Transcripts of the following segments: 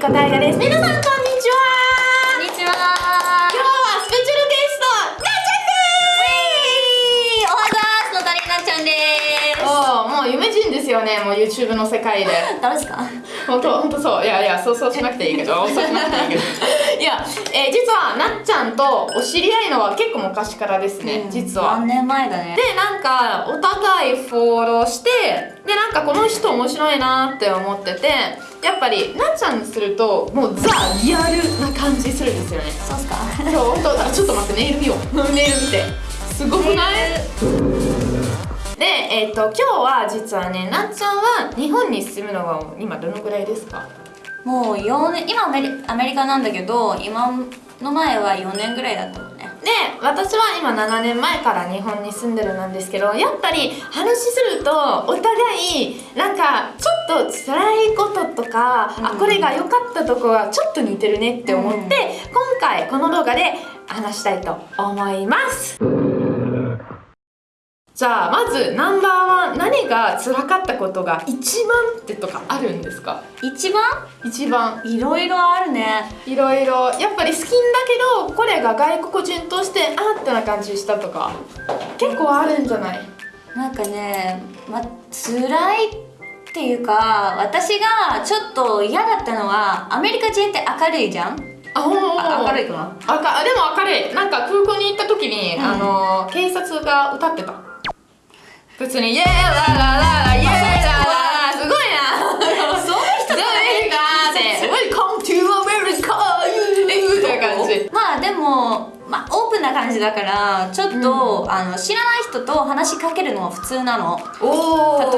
リコタイガです。皆さんこんにちは。こんにちは。今日はスペシャルゲストなっおはざーす。のダリなっちゃんでちゃんです。おーもう夢人ですよね。もう YouTube の世界で。誰ですか？本当本当そう。いやいやそうそうしなくていいけど。そうしなくていいけどいや、えー実はなっちゃんとお知り合いのは結構昔からですね、実は。何年前だね。でなんかお互いフォローしてでなんかこの人面白いなって思っててやっぱりなっちゃんにするともうザ・リアルな感じするんですよね。そうっすか？今日本当あちょっと待ってネイル見よう。ネイル見て。すごくない？でえっ、と今日は実はねなっちゃんは日本に住むのは今どのぐらいですか？もう4年今アメリアメリカなんだけど今の前は4年ぐらいだったもんね。で私は今7年前から日本に住んでるなんですけどやっぱり話するとお互いなんかちょっと辛いこととか、うん。あこれが良かったとこがちょっと似てるねって思って、うん。今回この動画で話したいと思いますじゃあまずナンバーワン何が辛かったことが一番ってとかあるんですか？一番？一番。いろいろあるね。いろいろ。やっぱり好きんだけどこれが外国人としてあーってな感じしたとか結構あるんじゃない？なんかねま辛いっていうか私がちょっと嫌だったのはアメリカ人って明るいじゃん？あほんほんあ明るいいかな？あかでも明るい。なんか空港に行った時に、うん。あの警察が歌ってた普通に「イエーラララライエーラララ」すごいな。そういう人アメリカで「Welcome to America」みたいな感じ。まあでも、まあ、オープンな感じだからちょっと、あの知らない人と話しかけるのは普通なの。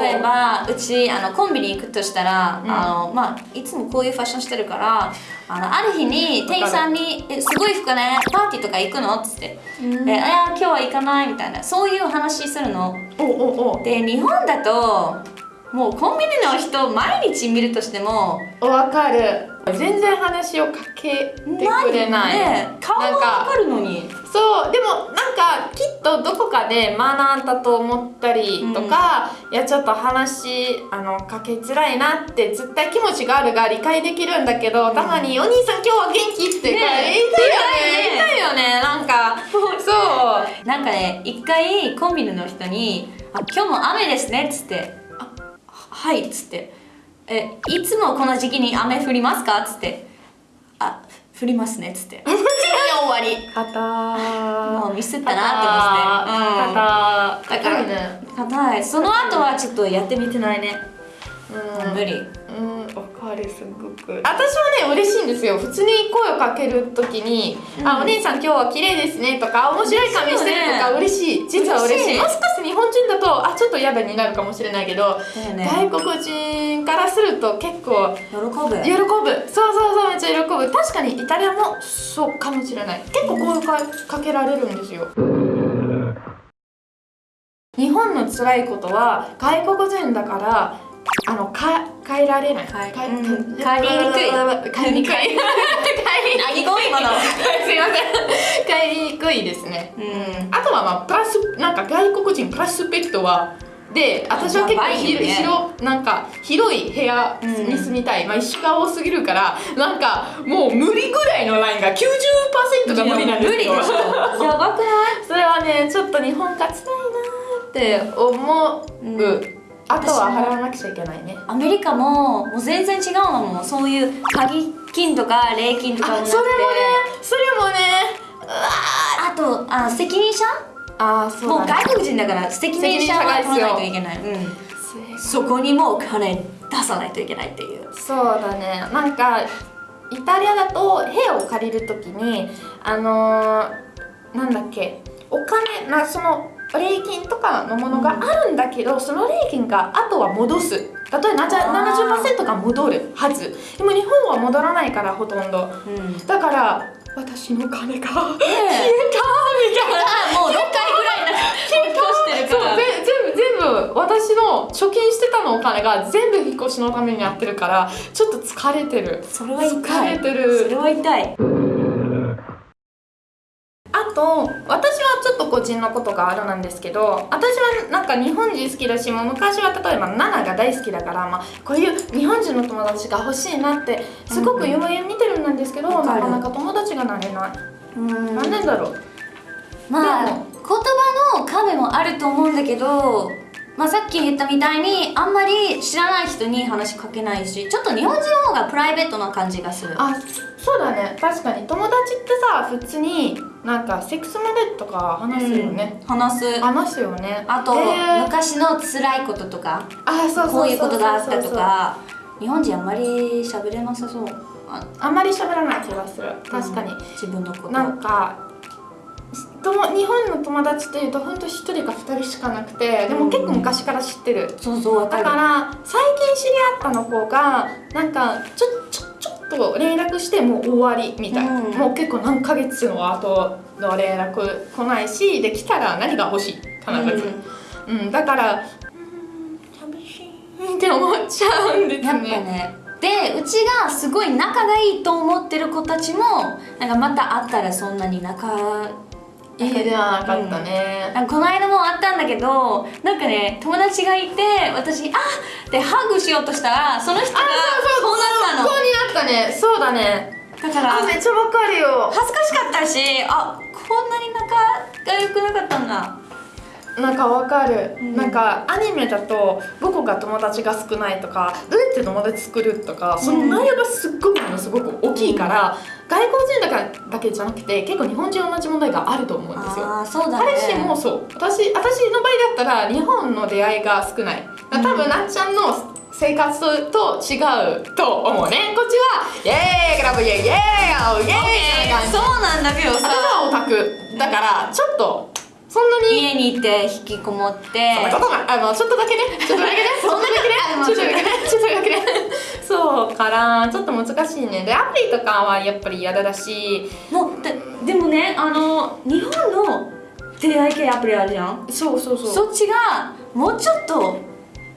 例えばうちあのコンビニ行くとしたら、うん。あのまあ、いつもこういうファッションしてるからあのある日に店員さんに「えすごい服ねパーティーとか行くの?」っつって「うん。えあ今日は行かない」みたいなそういう話するの。おおおで日本だともうコンビニの人毎日見るとしてもわかる全然話をかけてくれない。ね顔わかかるのにそうでもなんかきっとどこかで学んだと思ったりとか、いやちょっと話あのかけづらいなって絶対気持ちがあるが理解できるんだけど、たまに「お兄さん今日は元気?」って言いたいよねね言いたいよね。なんかそう。なんかね一回コンビニの人に「あ今日も雨ですね」っつって「あははい」っつって「えいつもこの時期に雨降りますか?」っつって「あ降りますね」っつって。終わり。硬もうミスったなって思ってうん。硬だからね。硬い。その後はちょっとやってみてないね、うん。無理。うん、わかるすごく。私はね嬉しいんですよ。普通に声をかける時に「うん。あお姉さん今日は綺麗ですね」とか「面白い髪してる」とか嬉しい。実は嬉しい。嬉しい。もしかして日本人だとあちょっと嫌だになるかもしれないけど、ね。外国人からすると結構喜ぶ。喜ぶ。そうそうそうめっちゃ喜ぶ。確かにイタリアもそうかもしれない。結構声かかけられるんですよ。日本の辛いことは外国人だからあのか変えられない。変えかうん。変えにくい。変えにくい。すいません。帰りにくいですね。うん。あとはまあプラスなんか外国人プラスペクトはで私は結構やばいよ広,、ね広なんか広い部屋に住みたい、まあ石が多すぎるからなんかもう無理ぐらいのラインが90%が無理なんですよ。無理でしょやばくない？それはねちょっと日本が辛いなーって思う、うんあとは払わなくちゃいけないね。アメリカももう全然違うのもんそういう鍵金とか礼金とかもなくて。あそれもねそれもねうわあとあ責任者？ああそうもう外国人だから責任者は取らないといけない、うん、そこにも金出さないといけないっていう。そうだね。なんかイタリアだと部屋を借りるときにあのー、なんだっけお金なその礼金とかのものがあるんだけど、その礼金があとは戻す。例えばあー。70%が戻るはず。でも日本は戻らないからほとんど。うん。だから私の金が消えたみえたいな。もう6回ぐらい引っ越してるから。そうぜ全部全部私の貯金してたのお金が全部引っ越しのためにやってるからちょっと疲れてる。それは痛い。疲れてる。それは痛い。あと私はちょっと個人のことがあるなんですけど私はなんか日本人好きだしもう昔は例えばナナが大好きだから、まあ、こういう日本人の友達が欲しいなってすごく夢見てるんですけど、なかなか友達がなれない、うん。なんでだろう？まあ言葉の壁もあると思うんだけど、まあ、さっき言ったみたいにあんまり知らない人に話しかけないしちょっと日本人の方がプライベートな感じがする。あそうだね。確かに。友達ってさ普通になんかセックスまでとか話すよね、うん。話す。話すよね。あと、へー。昔の辛いこととかあそうそうそうそうこういうことがあったとか日本人あんまり喋れなさそう。ああんまり喋らない気がする。確かに、自分のこと。なんかとも日本の友達っていうと本当一人か二人しかなくてでも結構昔から知ってる、そうそうわかる。だから最近知り合ったの子がなんかちょっと連絡してもう終わりみたいな、うん。もう結構何ヶ月の後の連絡来ないしできたら何が欲しい？必ず、うん。だからうん寂しいって思っちゃうんですやっぱねね。でうちがすごい仲がいいと思ってる子たちもなんかまた会ったらそんなに仲いいではなかったね、なん。かこの間もあったんだけどなんかね友達がいて私「あっ!」ってハグしようとしたらその人がこうなったの。こうになったね。そうだね。だからあめっちゃわかるよ。恥ずかしかったしあこんなに仲が良くなかったんだなんかわかる、うん。なんかアニメだと僕が友達が少ないとかどうやって友達作るとかその内容がすっごくものすごく大きいから、外国人だからだけじゃなくて結構日本人同じ問題があると思うんですよ。ああそうだね。彼氏もそう。私私の場合だったら日本の出会いが少ない。多分、なっちゃんの生活と違うと思うね。こっちはイエーイクラブイエーイイエーイイエーイそうなんだけどさ。オタクだからちょっとそんなに？家にいて引きこもって。あのちょっとだけね。ちょっとだけね。そんだけね。ちょっとだけね。ちょっとだけね。そうからちょっと難しいね。でアプリとかはやっぱり嫌だしもうででもねあの日本の出会い系アプリあるじゃん？そうそうそう。そっちがもうちょっと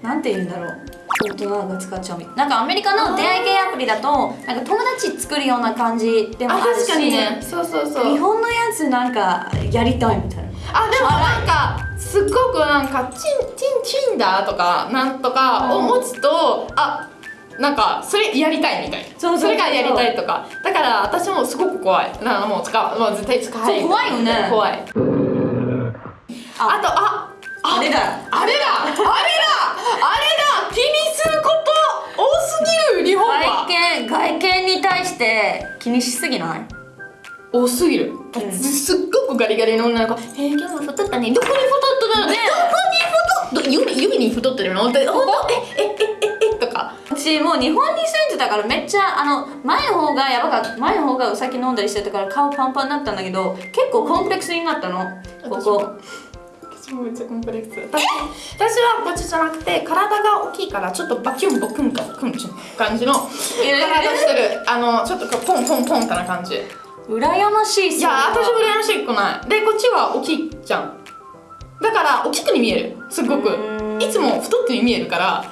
なんて言うんだろう。大人が使っちゃうみたいなんかアメリカの出会い系アプリだとなんか友達作るような感じでもああるし。確かにね。そうそうそう。日本のやつなんかやりたいみたいなあでもなんかすっごくなんかチンチンチンだとかなんとかを持つと、あなんかそれやりたいみたい。なそうそれがやりたいとか。だから私もすごく怖い。だからもう使うもう絶対使いそう怖いよね。怖い。あ。とああれだ。あれだ。あれだ。あれだ。気にすること多すぎる日本は。外見外見に対して気にしすぎない？多すぎる、ん。すっごくガリガリの女の子「えー、今日も太ったね。どこに太ってるの、ねどこに太っど指指に太ってるの?」って「ほんとえええええとか。私もう日本に住んでたからめっちゃあの前の方がやばかった。前の方がお酒飲んだりしてたから顔パンパンになったんだけど結構コンプレックスになったの。ここ。私もめっちゃコンプレックス。私私はこっちじゃなくて体が大きいからちょっとバキュンボクンかクンチュン感じの。体してる。あのちょっとこうポンポンポンってな感じ羨ましいいや私も羨ましくない。でこっちは大きいじゃん。だから大きくに見える。すごく。うん。いつも太って見えるから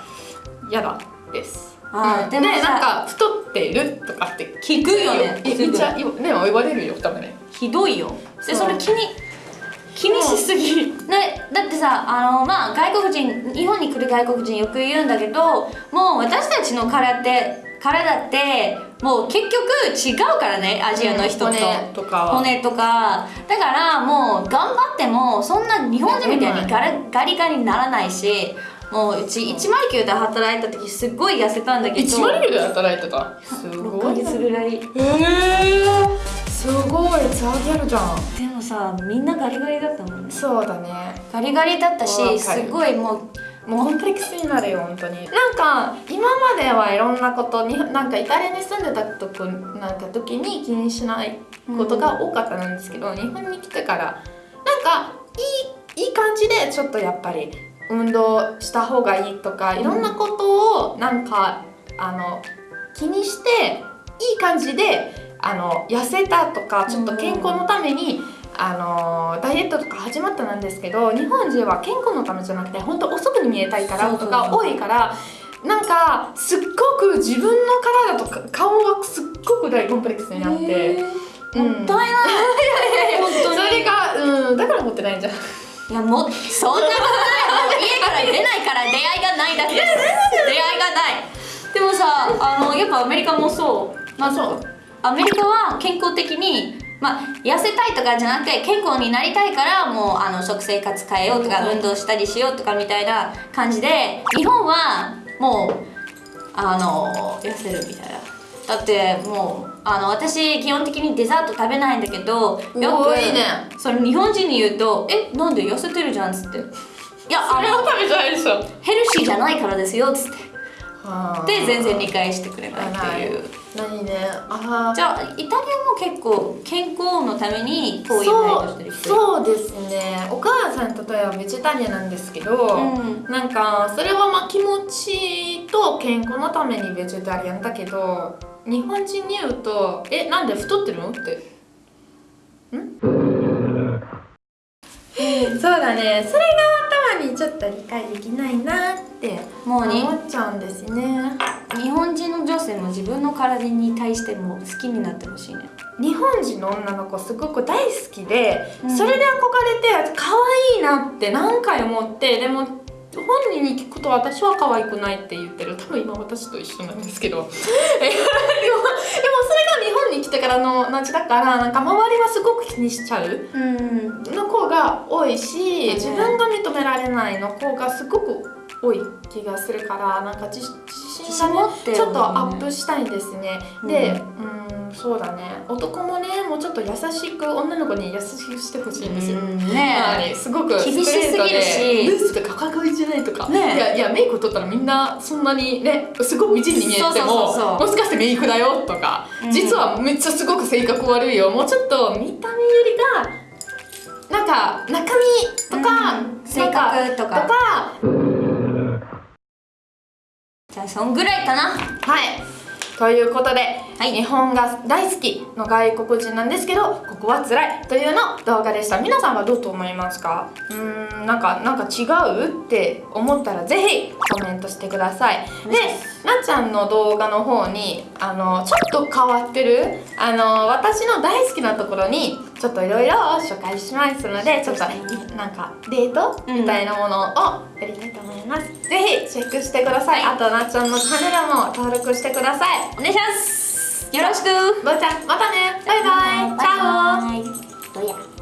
嫌だ。です。うん。でなんか太ってるとかって聞くよね。いめっちゃね言われるよ多分ねひどいよ。でそれ気に気にしすぎ。ねだってさあのまあ外国人日本に来る外国人よく言うんだけどもう私たちの体って体ってもう結局違うからねアジアの人と、うん骨とか。は骨とか。だからもう頑張ってもそんな日本人みたいにガラガリガリにならないしもううち109で働いた時すっごい痩せたんだけど。1万人で働いてた。す6ヶごい月ぐらい。えー、すごい。ザーギャルじゃん。でもさみんなガリガリだったもんね。そうだね。ガリガリだったしすごいもうもうコンプレックスになるよ本当に。なんか今まではいろんなことになんかイタリアに住んでたとこなんか時に気にしないことが多かったんですけど、日本に来てからなんかいいいい感じでちょっとやっぱり運動した方がいいとかいろんなことをなんかあの気にしていい感じであの痩せたとかちょっと健康のために、あのダイエットとか始まったんですけど日本人は健康のためじゃなくて本当遅くに見えたいからとか多いからなんかすっごく自分の体とか顔がすっごく大コンプレックスになってうん。もったいない。本当に。それがうんだから持ってないんじゃん。いやもうそんなことない。家から出ないから出会いがないだけです。出会いがない。でもさあのやっぱアメリカもそう。まあそう。アメリカは健康的にまあ痩せたいとかじゃなくて健康になりたいからもうあの食生活変えようとか運動したりしようとかみたいな感じで日本はもうあの痩せるみたいな。だってもうあの私基本的にデザート食べないんだけどよくいいね。その日本人に言うと「えなんで痩せてるじゃん」っつって「いやあれは食べてないでしょ。ヘルシーじゃないからですよ」っつって。はで全然理解してくれないっていう。何ね。あー。じゃあイタリアも結構健康のためにこういうダイエットしてる人そうですね。お母さん例えばベジタリアンなんですけど、うん。なんかそれはまあ気持ちと健康のためにベジタリアンだけど日本人に言うと「えなんで太ってるの?」って。ん？そうだね。それが頭にちょっと理解できないなってもうに思っちゃうんですね。日本人の女性も自分の体に対しても好きになってほしいね。日本人の女の子すごく大好きで、うん。それで憧れて可愛いなって何回思ってでも本人に聞くと私は可愛くないって言ってる。多分今私と一緒なんですけど。えでもでもそれが日本に来てからの後だからなんか周りはすごく気にしちゃう。うん。の子が多いしうん自分が認められないの子がすごく多い気がするからなんか自自信がね持ってるちょっとアップしたいんですね、でううんそうだね。男もねもうちょっと優しく女の子に優しくしてほしいんですよ、ね。はい、すごく厳しすぎるし。ストレースとかかっこいいじゃないとか、ね。いやいやメイク取ったらみんなそんなにねすごく美人に見えてもそうそうそうそう。もしかしてメイクだよとか、うん。実はめっちゃすごく性格悪いよ。もうちょっと見た目よりがなんか中身とか、うん。性格とかとかじゃあそんぐらいかな。はい。ということで、日本が大好きの外国人なんですけどここは辛いというの動画でした。皆さんはどうと思いますか？うーんなんかなんか違うって思ったらぜひコメントしてください。でなっちゃんの動画の方にあのちょっと変わってるあの私の大好きなところにちょっといろいろ紹介しますのでちょっとなんかデートみたいなものをやりたいと思います、ぜひチェックしてください、あとなっちゃんのチャンネルも登録してください。お願いします。よろしく。ばあちゃんまたね。バイバイ。チャオ